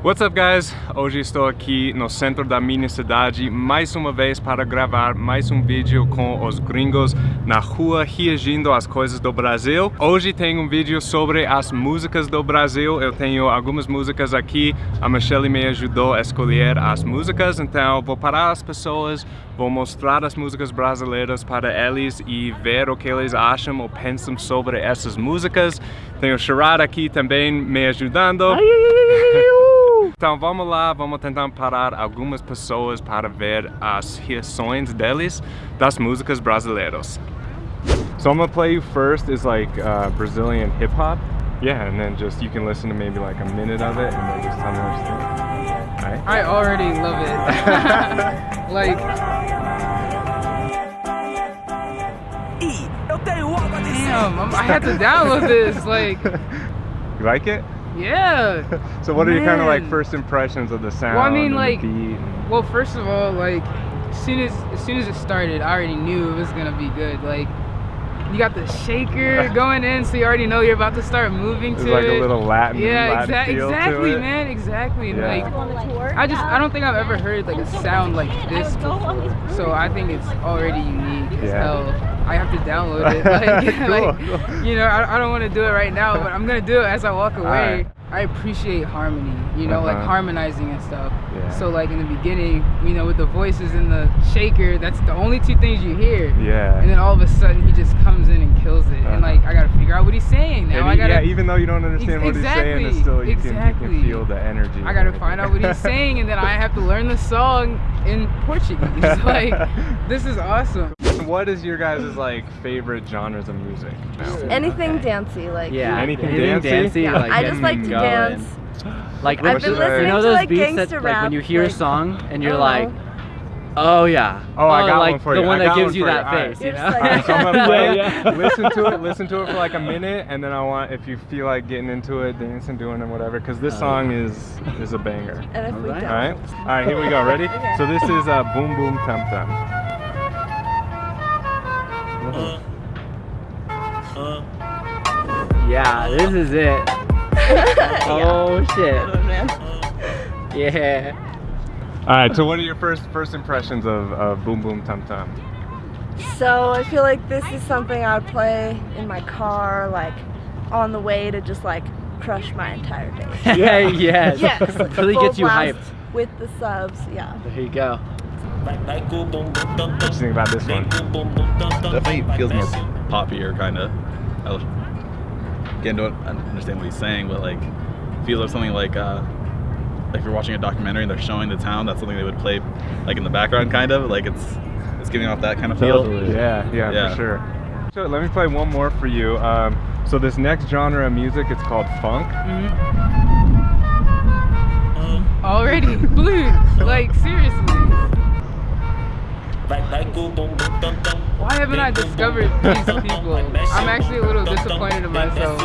What's up guys? Hoje estou aqui no centro da minha cidade mais uma vez para gravar mais um vídeo com os gringos na rua reagindo às coisas do Brasil. Hoje tem um vídeo sobre as músicas do Brasil. Eu tenho algumas músicas aqui, a Michelle me ajudou a escolher as músicas, então vou parar as pessoas, vou mostrar as músicas brasileiras para eles e ver o que eles acham ou pensam sobre essas músicas. Tenho o Sharad aqui também me ajudando. Então vamos lá, vamos tentar parar algumas pessoas para ver as reações deles das músicas brasileiras. So I'm gonna play you first is like uh, Brazilian hip hop. Yeah, and then just you can listen to maybe like a minute of it and then just tell me what you think. Right? I already love it. like. Damn, I'm, I had to download this. Like. You like it? Yeah. so what Man. are your kind of like first impressions of the sound? Well, I mean, like, well, first of all, like, as soon as as soon as it started, I already knew it was gonna be good. Like, you got the shaker going in, so you already know you're about to start moving to like it. a little Latin. Yeah, Latin exa exactly, man, exactly. Yeah. Like, I just I don't think I've ever heard like a sound like this before. So I think it's already unique as yeah. hell. I have to download it. Like, cool. like you know, I, I don't want to do it right now, but I'm gonna do it as I walk away. I appreciate harmony, you know, uh -huh. like uh-huh. harmonizing and stuff. Yeah. So like in the beginning, you know, with the voices and the shaker, that's the only two things you hear. Yeah. And then all of a sudden he just comes in and kills it. Uh -huh. And like I gotta figure out what he's saying now. He, I gotta Yeah, even though you don't understand what exactly, he's saying, it's still you, exactly. can, you can feel the energy. I gotta find out what he's saying and then I have to learn the song in Portuguese. like this is awesome what is your guys' like favorite genres of music? Now? Anything okay. dancey, like yeah, anything, anything dancey. yeah. Like I just like to going. dance. Like I've been listening you know those like beats that, like when you hear like, a song and you're like, oh yeah, oh, oh I got like one for you. The one that gives you that right. face, you know. Right, so I'm gonna play yeah. listen to it, listen to it for like a minute, and then I want if you feel like getting into it, dancing, doing it, whatever, because this oh. song is is a banger. And if All we right. don't. All right, all right, here we go. Ready? okay. So this is uh, Bum Bum Tam Tam. Yeah, this is it. oh shit. Yeah. All right. So, what are your first first impressions of, of Bum Bum Tam Tam? So I feel like this is something I would play in my car, like on the way to just like crush my entire day. yeah, yes. yes. really gets you hyped. With the subs, yeah. There you go. What do you think about this one? Definitely feels more poppier, kind of. Again, don't understand what he's saying, but like, feels like something like, uh, like if you're watching a documentary and they're showing the town, that's something they would play, like in the background, kind of. Like it's, it's giving off that kind of feel. Yeah, yeah, yeah, for sure. So let me play one more for you. Um, so this next genre of music, it's called funk. Mm -hmm. Already, blue, like seriously. Why haven't I discovered these people? I'm actually a little disappointed in myself.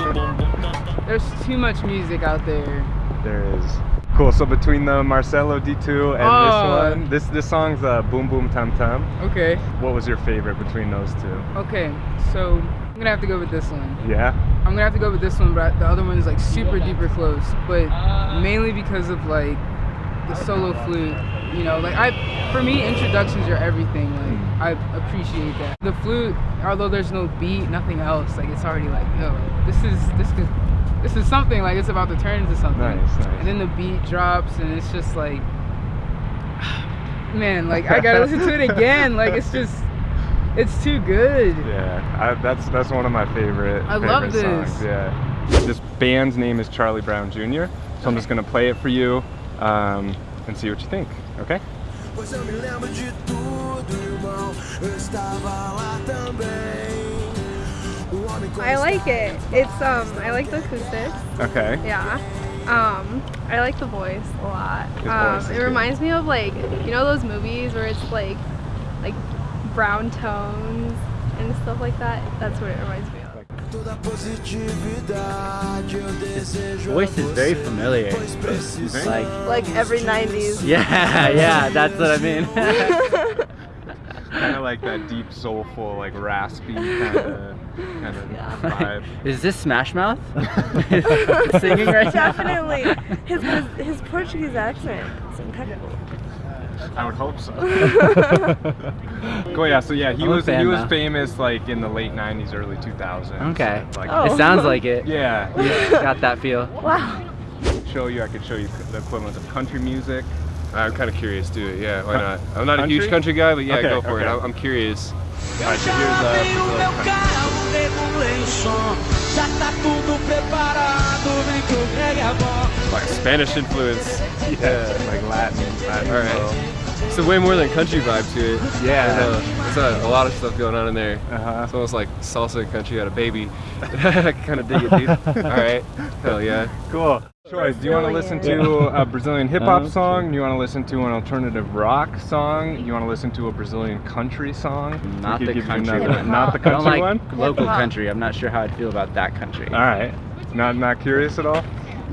There's too much music out there. There is. Cool, so between the Marcelo D2 and oh. this one, this this song's uh, Bum Bum Tam Tam. Okay. What was your favorite between those two? Okay, so I'm gonna have to go with this one. Yeah? I'm gonna have to go with this one, but the other one is like super duper close. But mainly because of like the solo flute you know like i for me introductions are everything like mm. i appreciate that. The flute although there's no beat nothing else like it's already like yo this is this is this is something like it's about to turn into something. Nice, nice. and then the beat drops and it's just like man like i gotta listen to it again like it's just it's too good. Yeah I, that's that's one of my favorite i favorite love this. songs, yeah. This band's name is charlie brown jr so i'm just gonna play it for you um, and see what you think, okay? I like it. It's um I like the acoustics. Okay. Yeah. Um I like the voice a lot. Um it reminds me of like you know those movies where it's like like brown tones and stuff like that. That's what it reminds me of. His voice is very familiar. Like like every 90s. Yeah, yeah, that's what I mean. kind of like that deep, soulful, like raspy kind of kind of Yeah. vibe. Is this Smash Mouth singing right Definitely. His, his his Portuguese accent is impeccable. I would hope so. cool, yeah. So yeah, he I'm a was he fan was now. famous like in the late '90s, early 2000s. now? Okay. Like, Oh. It sounds like it. yeah. Got that feel. Wow. Show you. I could show you the equivalent of country music. I'm kind of curious too. Yeah, why not? I'm not a huge country guy, but yeah, Okay, go for it. okay. I'm, I'm curious. All right, so here's uh, Brazilian country. Like Spanish influence. Yeah, like Latin. Latin All right. flow. It's way more than country vibe to it. Yeah. Uh, I know. There's a, uh, a lot of stuff going on in there. Uh-huh. It's almost like salsa and country had a baby. I kind of dig it, dude. All right. Hell yeah. Cool. Choice. Do you want to listen to a Brazilian hip hop uh-huh. song? Do you want to listen to an alternative rock song? You want to listen to a Brazilian country song? Not the could give country one. Not the I don't country like one. local country. I'm not sure how I'd feel about that country. All right. Not not curious at all.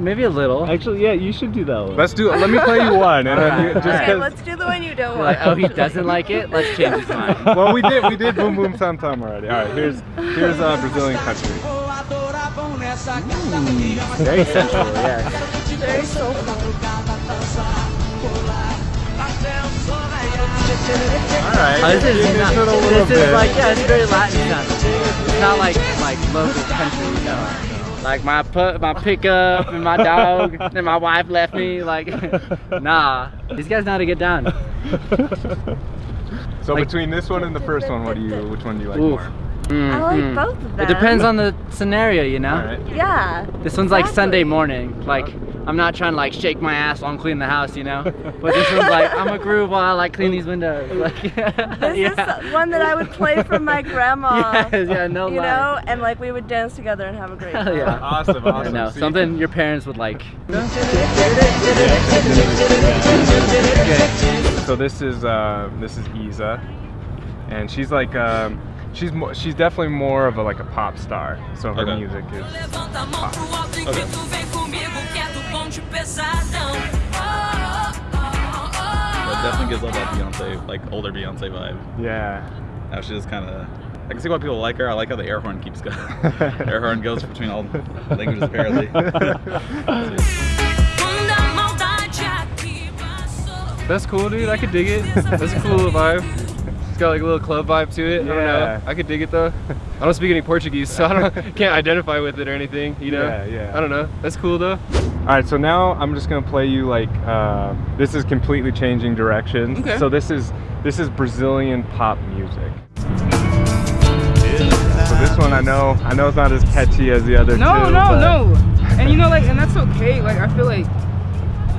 Maybe a little. Actually, yeah, you should do that one. Let's do. it. Let me play you one, and then you, just Okay, because. let's do the one you don't want. like, oh, he doesn't like it. Let's change his mind. well, we did. We did boom boom some time already. All right. Here's here's uh, Brazilian country. Very sensual. Yeah. Very soulful. All right. Oh, this is Getting not, into it a little this is bit. like yeah, it's very Latin sounding. It's not like like local country, you know. Like my put my pickup and my dog and my wife left me. Like, nah, these guys know how to get down. So Like- between this one and the first one, what do you? Which one do you like Ooh. more? I like Mhm. both of them. It depends on the scenario, you know. All right. Yeah. This one's like Sunday morning. Like I'm not trying to like shake my ass while I'm cleaning the house, you know. But this one's like I'm a groove while I like clean these windows. Like This yeah. is one that I would play for my grandma. Yes, yeah, no You lie. know, and like we would dance together and have a great Hell time. yeah. Awesome. I Awesome. know See? something your parents would like. So this is uh, this is IZA, and she's like um, she's mo- she's definitely more of a like a pop star. So her Okay. music is Levanta a definitely gives off that Beyonce, like older Beyonce vibe. yeah. Now she just kind of. I can see why people like her. I like how the air horn keeps going. air horn goes between all the languages apparently. Quando a maldade aqui passou. That's cool, dude. I could dig it. That's a cool vibe. It's got like a little club vibe to it. I don't know. I could dig it though. I don't speak any Portuguese, so I don't can't identify with it or anything. You know. Yeah, yeah. I don't know. That's cool though. All right, so now I'm just gonna play you like uh, this is completely changing directions. Okay. So this is this is Brazilian pop music. So this one I know I know it's not as catchy as the other No, two. no, but- no. And you know, like, and that's okay. Like, I feel like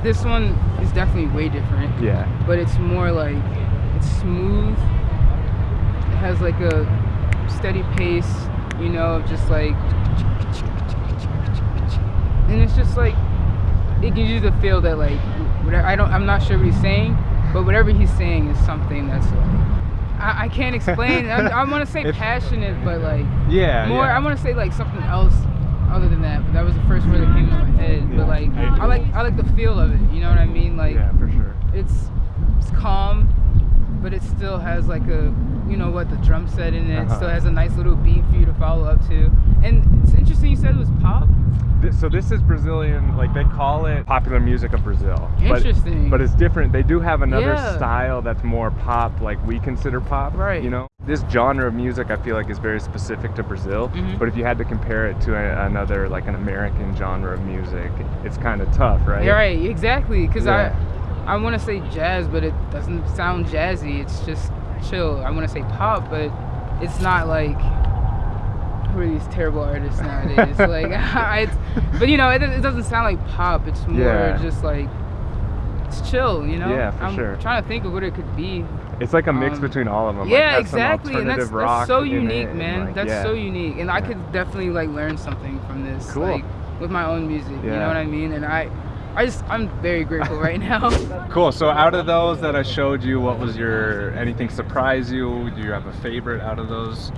this one is definitely way different. Yeah. But it's more like it's smooth. Has like a steady pace, you know, of just like, and it's just like it gives you the feel that like whatever, I don't, I'm not sure what he's saying, but whatever he's saying is something that's like. I, I can't explain. I, I want to say It's- passionate, but like Yeah. more yeah. i want to say like something else other than that but that was the first word that came to my head Yeah. but like i like i like the feel of it you know what i mean like yeah, for sure. it's it's calm but it still has like a you know what the drum set in it Uh-huh. still has a nice little beat for you to follow up to and it's interesting you said it was pop This, so this is Brazilian, like they call it popular music of Brazil. But- Interesting. But, it's different. They do have another Yeah. style that's more pop, like we consider pop. Right. You know, this genre of music I feel like is very specific to Brazil. Mhm. But if you had to compare it to a, another, like an American genre of music, it's kind of tough, right? You're right exactly because Yeah. i i want to say jazz but it doesn't sound jazzy it's just chill i want to say pop but it's not like who are these terrible artists nowadays like I, but you know it, it doesn't sound like pop it's more Yeah. just like it's chill you know Yeah, for i'm sure. trying to think of what it could be It's like a mix Um, between all of them. yeah like, exactly and that's, that's so unique it man like, that's yeah. so unique and i could definitely like learn something from this Cool. like with my own music you know what i mean and i i just i'm very grateful right now Cool. So out of those that I showed you, what was your anything surprise you? Do you have a favorite out of those?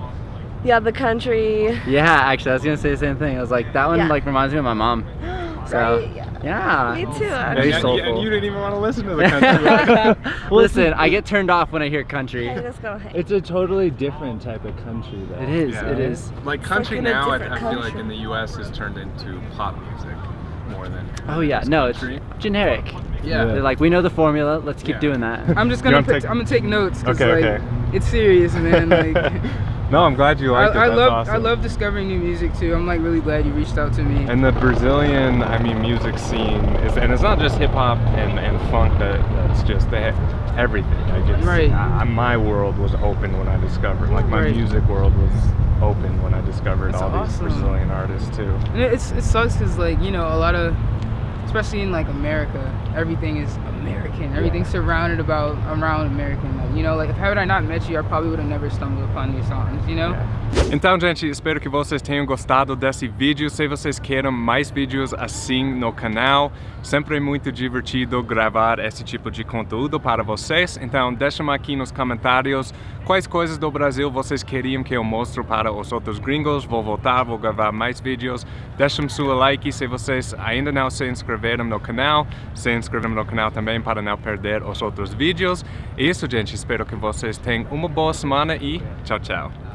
Yeah, the country. Yeah, actually, I was gonna say the same thing. I was like, that one Yeah. like reminds me of my mom. So Right, yeah. yeah. Me too. And, Very soulful. and you didn't even want to listen to the country. Listen, I get turned off when I hear country. I just go, hey. It's a totally different type of country, though. It is. Yeah. It is. like like country in a now, I, I feel like in the U.S. has turned into pop music more than. Oh yeah. No, it's generic. Yeah. They're like, we know the formula. Let's keep Yeah. doing that. I'm just gonna wanna take- I'm gonna take notes because Okay, like okay. it's serious, man. Like No, I'm glad you I, liked it. I love awesome. I love discovering new music too. I'm like really glad you reached out to me. And the Brazilian, I mean, music scene is, and it's not just hip hop and, and funk. That that's just the, everything. Like it's, Right. I, my world was open when I discovered, like my Right. music world was open when I discovered all awesome. these Brazilian artists too. And it- it's it sucks because like you know a lot of, especially in like America, everything is American. Everything's surrounded about around American. Like you know, like if had I not met you, I probably would have never stumbled upon these songs. You know. Então, gente, espero que vocês tenham gostado desse vídeo. Se vocês queiram mais vídeos assim no canal, sempre é muito divertido gravar esse tipo de conteúdo para vocês. Então, deixem aqui nos comentários quais coisas do Brasil vocês queriam que eu mostre para os outros gringos. Vou voltar, vou gravar mais vídeos. Deixem seu like se vocês ainda não se inscreveram no canal. Se inscrevam no canal também para não perder os outros vídeos. É Isso, gente. Espero que vocês tenham uma boa semana e tchau, tchau.